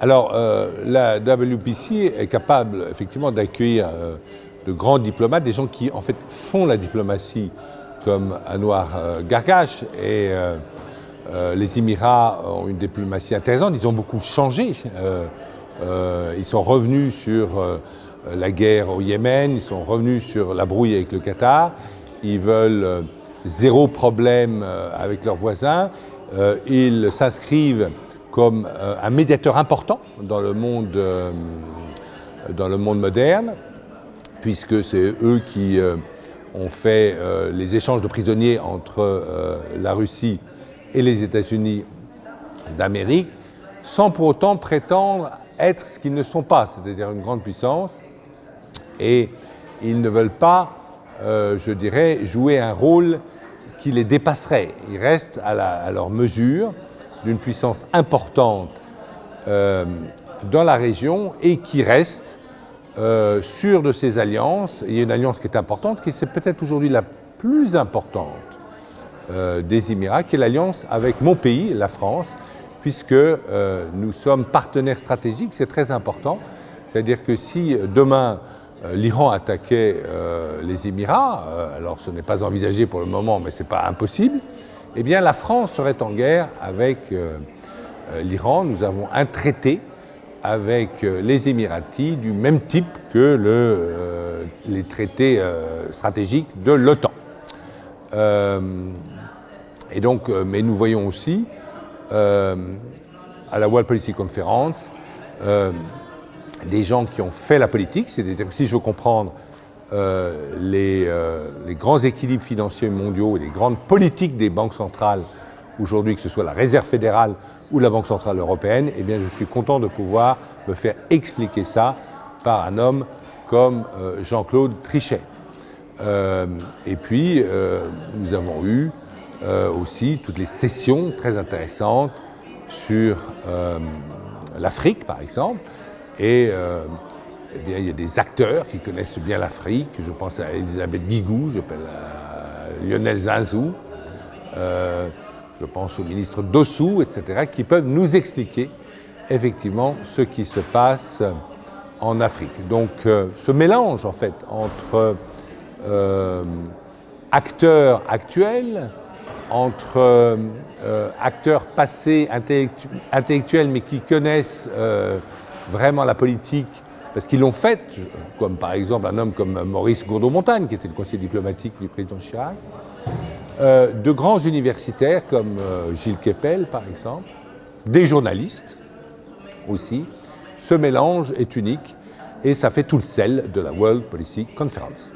Alors, euh, la WPC est capable effectivement d'accueillir euh, de grands diplomates, des gens qui en fait font la diplomatie comme Anwar euh, Gargash et les Émirats ont une diplomatie intéressante, ils ont beaucoup changé. ils sont revenus sur la guerre au Yémen, ils sont revenus sur la brouille avec le Qatar, ils veulent zéro problème avec leurs voisins, ils s'inscrivent comme euh, un médiateur important dans le monde, euh, dans le monde moderne, puisque c'est eux qui euh, ont fait les échanges de prisonniers entre la Russie et les États-Unis d'Amérique, sans pour autant prétendre être ce qu'ils ne sont pas, c'est-à-dire une grande puissance. Et ils ne veulent pas, je dirais, jouer un rôle qui les dépasserait. Ils restent à, à leur mesure, d'une puissance importante euh, dans la région et qui reste euh, sûr de ses alliances. Il y a une alliance qui est importante, qui est peut-être aujourd'hui la plus importante euh, des Émirats, qui est l'alliance avec mon pays, la France, puisque nous sommes partenaires stratégiques, c'est très important. C'est-à-dire que si demain l'Iran attaquait les Émirats, alors ce n'est pas envisagé pour le moment, mais ce n'est pas impossible, eh bien la France serait en guerre avec euh, euh, l'Iran. Nous avons un traité avec euh, les Émiratis du même type que le, les traités stratégiques de l'OTAN. et mais nous voyons aussi à la World Policy Conference des gens qui ont fait la politique, c'est-à-dire si je veux comprendre euh, euh, les, grands équilibres financiers mondiaux et les grandes politiques des banques centrales aujourd'hui, que ce soit la Réserve fédérale ou la Banque centrale européenne, eh bien, je suis content de pouvoir me faire expliquer ça par un homme comme euh, Jean-Claude Trichet. et puis, nous avons eu aussi toutes les sessions très intéressantes sur l'Afrique, par exemple, et eh bien, il y a des acteurs qui connaissent bien l'Afrique. Je pense à Elisabeth Guigou, je pense à Lionel Zazou, euh, je pense au ministre Dossou, etc., qui peuvent nous expliquer effectivement ce qui se passe en Afrique. Donc euh, ce mélange en fait entre euh, acteurs actuels, entre acteurs passés intellectuels mais qui connaissent vraiment la politique parce qu'ils l'ont fait, comme par exemple un homme comme Maurice Gourdeau-Montagne, qui était le conseiller diplomatique du président Chirac, euh, de grands universitaires comme euh, Gilles Kepel, par exemple, des journalistes aussi. Ce mélange est unique et ça fait tout le sel de la World Policy Conference.